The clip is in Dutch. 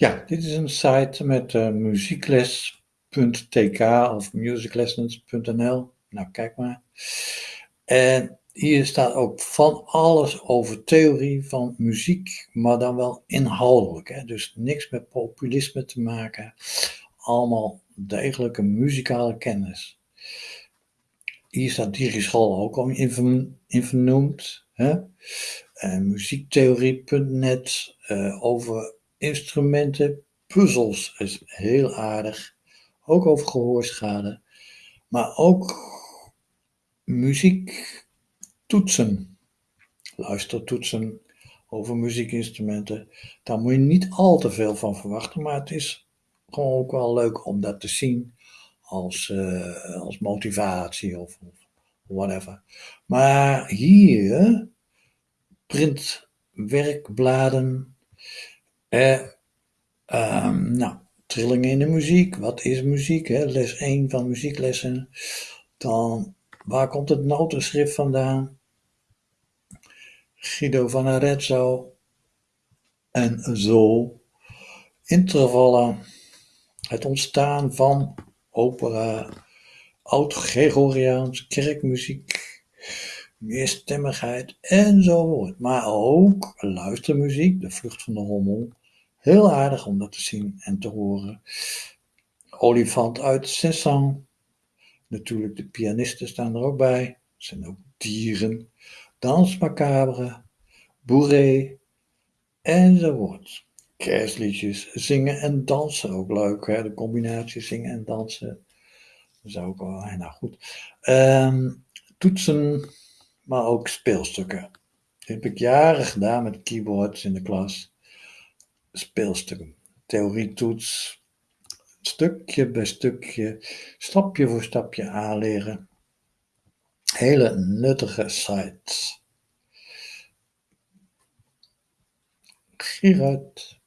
Ja, dit is een site met uh, muziekles.tk of musiclessons.nl. Nou, kijk maar. En hier staat ook van alles over theorie van muziek, maar dan wel inhoudelijk. Hè? Dus niks met populisme te maken. Allemaal degelijke muzikale kennis. Hier staat Digischool ook al in, in vernoemd. Hè? Uh, muziektheorie.net uh, over instrumenten, puzzels is heel aardig. Ook over gehoorschade. Maar ook muziek toetsen. Luistertoetsen over muziekinstrumenten. Daar moet je niet al te veel van verwachten. Maar het is gewoon ook wel leuk om dat te zien. Als, uh, als motivatie of, of whatever. Maar hier printwerkbladen eh, nou, trillingen in de muziek. Wat is muziek? Les 1 van muzieklessen. Dan, waar komt het notenschrift vandaan? Guido van Arezzo. En zo. Intervallen. Het ontstaan van opera. Oud-Gregoriaans, kerkmuziek meerstemmigheid enzovoort. Maar ook luistermuziek, de vlucht van de hommel, Heel aardig om dat te zien en te horen. Olifant uit Cézanne. Natuurlijk, de pianisten staan er ook bij. Er zijn ook dieren. Dans macabre. Bourré. Enzovoort. Kerstliedjes. Zingen en dansen. Ook leuk? De combinatie zingen en dansen. Dat is ook wel, nou goed. Um, toetsen, maar ook speelstukken. Dat heb ik jaren gedaan met keyboards in de klas speelstukken. Theorietoets, stukje bij stukje, stapje voor stapje aanleren. Hele nuttige sites. Gerard.